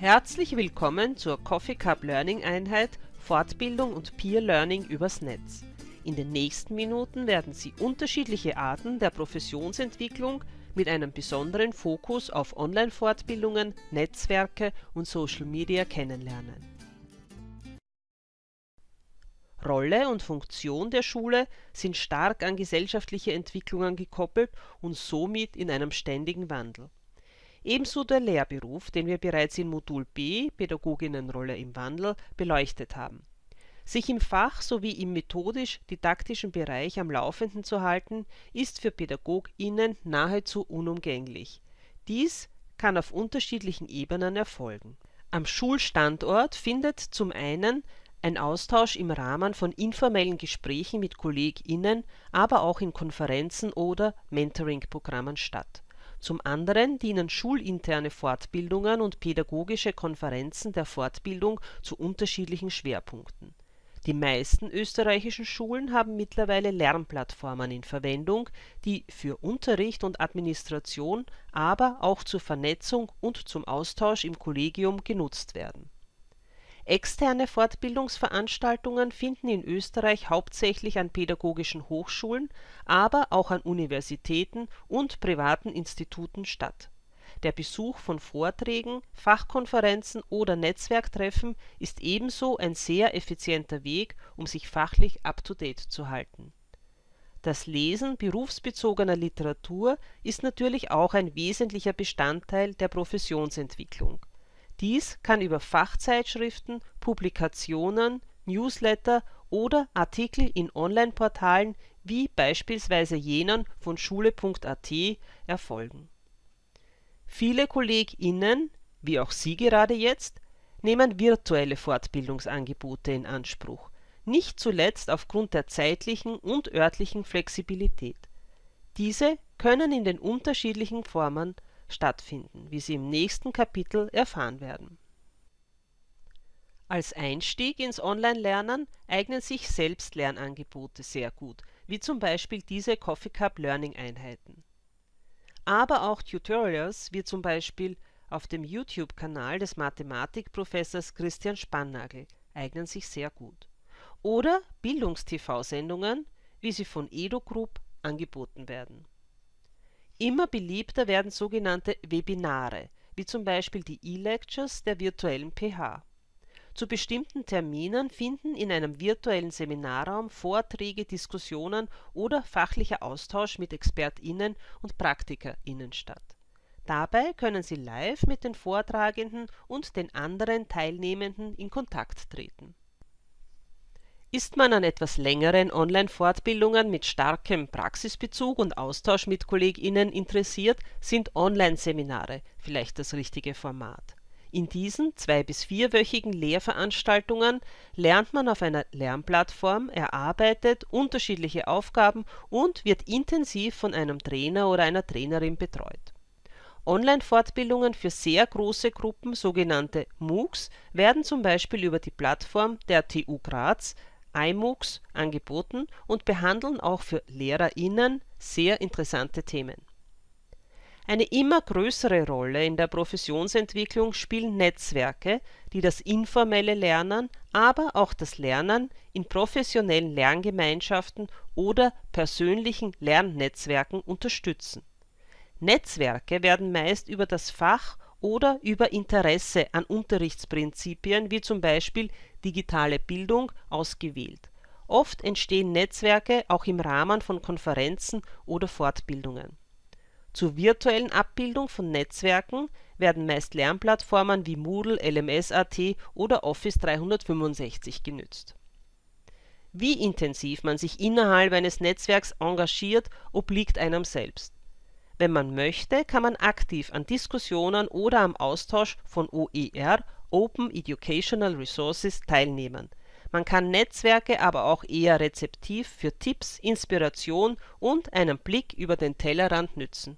Herzlich willkommen zur Coffee Cup Learning Einheit Fortbildung und Peer Learning übers Netz. In den nächsten Minuten werden Sie unterschiedliche Arten der Professionsentwicklung mit einem besonderen Fokus auf Online-Fortbildungen, Netzwerke und Social Media kennenlernen. Rolle und Funktion der Schule sind stark an gesellschaftliche Entwicklungen gekoppelt und somit in einem ständigen Wandel. Ebenso der Lehrberuf, den wir bereits in Modul B Pädagoginnenrolle im Wandel beleuchtet haben. Sich im Fach sowie im methodisch-didaktischen Bereich am Laufenden zu halten, ist für PädagogInnen nahezu unumgänglich. Dies kann auf unterschiedlichen Ebenen erfolgen. Am Schulstandort findet zum einen ein Austausch im Rahmen von informellen Gesprächen mit KollegInnen, aber auch in Konferenzen oder Mentoring-Programmen statt. Zum anderen dienen schulinterne Fortbildungen und pädagogische Konferenzen der Fortbildung zu unterschiedlichen Schwerpunkten. Die meisten österreichischen Schulen haben mittlerweile Lernplattformen in Verwendung, die für Unterricht und Administration, aber auch zur Vernetzung und zum Austausch im Kollegium genutzt werden Externe Fortbildungsveranstaltungen finden in Österreich hauptsächlich an pädagogischen Hochschulen, aber auch an Universitäten und privaten Instituten statt. Der Besuch von Vorträgen, Fachkonferenzen oder Netzwerktreffen ist ebenso ein sehr effizienter Weg, um sich fachlich up-to-date zu halten. Das Lesen berufsbezogener Literatur ist natürlich auch ein wesentlicher Bestandteil der Professionsentwicklung dies kann über Fachzeitschriften, Publikationen, Newsletter oder Artikel in Online-Portalen wie beispielsweise jenen von schule.at erfolgen. Viele KollegInnen, wie auch Sie gerade jetzt, nehmen virtuelle Fortbildungsangebote in Anspruch, nicht zuletzt aufgrund der zeitlichen und örtlichen Flexibilität. Diese können in den unterschiedlichen Formen stattfinden, wie Sie im nächsten Kapitel erfahren werden. Als Einstieg ins Online-Lernen eignen sich Selbstlernangebote sehr gut, wie zum Beispiel diese Coffee Cup Learning Einheiten. Aber auch Tutorials, wie zum Beispiel auf dem YouTube-Kanal des Mathematikprofessors Christian Spannagel, eignen sich sehr gut. Oder Bildungstv-Sendungen, wie sie von EduGroup angeboten werden Immer beliebter werden sogenannte Webinare, wie zum Beispiel die E-Lectures der virtuellen PH. Zu bestimmten Terminen finden in einem virtuellen Seminarraum Vorträge, Diskussionen oder fachlicher Austausch mit ExpertInnen und PraktikerInnen statt. Dabei können Sie live mit den Vortragenden und den anderen Teilnehmenden in Kontakt treten ist man an etwas längeren Online-Fortbildungen mit starkem Praxisbezug und Austausch mit KollegInnen interessiert, sind Online-Seminare vielleicht das richtige Format. In diesen zwei bis vierwöchigen Lehrveranstaltungen lernt man auf einer Lernplattform, erarbeitet unterschiedliche Aufgaben und wird intensiv von einem Trainer oder einer Trainerin betreut. Online-Fortbildungen für sehr große Gruppen, sogenannte MOOCs, werden zum Beispiel über die Plattform der TU Graz iMOOCs angeboten und behandeln auch für LehrerInnen sehr interessante Themen. Eine immer größere Rolle in der Professionsentwicklung spielen Netzwerke, die das informelle Lernen, aber auch das Lernen in professionellen Lerngemeinschaften oder persönlichen Lernnetzwerken unterstützen. Netzwerke werden meist über das Fach oder über Interesse an Unterrichtsprinzipien wie zum Beispiel digitale Bildung ausgewählt. Oft entstehen Netzwerke auch im Rahmen von Konferenzen oder Fortbildungen. Zur virtuellen Abbildung von Netzwerken werden meist Lernplattformen wie Moodle, LMS.at oder Office 365 genützt. Wie intensiv man sich innerhalb eines Netzwerks engagiert, obliegt einem selbst wenn man möchte, kann man aktiv an Diskussionen oder am Austausch von OER (Open Educational Resources) teilnehmen. Man kann Netzwerke aber auch eher rezeptiv für Tipps, Inspiration und einen Blick über den Tellerrand nützen.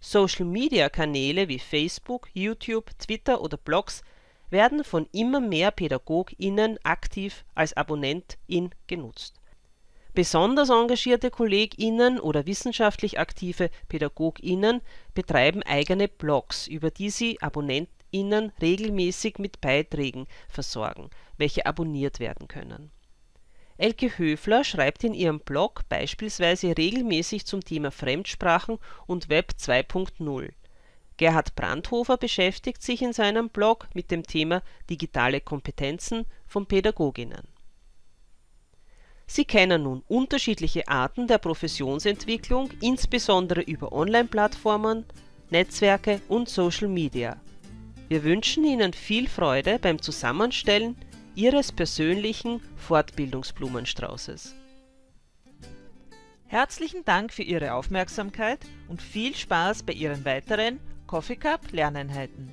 Social-Media-Kanäle wie Facebook, YouTube, Twitter oder Blogs werden von immer mehr PädagogInnen aktiv als Abonnentin genutzt Besonders engagierte KollegInnen oder wissenschaftlich aktive PädagogInnen betreiben eigene Blogs, über die sie AbonnentInnen regelmäßig mit Beiträgen versorgen, welche abonniert werden können. Elke Höfler schreibt in ihrem Blog beispielsweise regelmäßig zum Thema Fremdsprachen und Web 2.0. Gerhard Brandhofer beschäftigt sich in seinem Blog mit dem Thema Digitale Kompetenzen von Pädagoginnen. Sie kennen nun unterschiedliche Arten der Professionsentwicklung insbesondere über Online-Plattformen, Netzwerke und Social Media. Wir wünschen Ihnen viel Freude beim Zusammenstellen Ihres persönlichen Fortbildungsblumenstraußes. Herzlichen Dank für Ihre Aufmerksamkeit und viel Spaß bei Ihren weiteren Coffee Cup Lerneinheiten.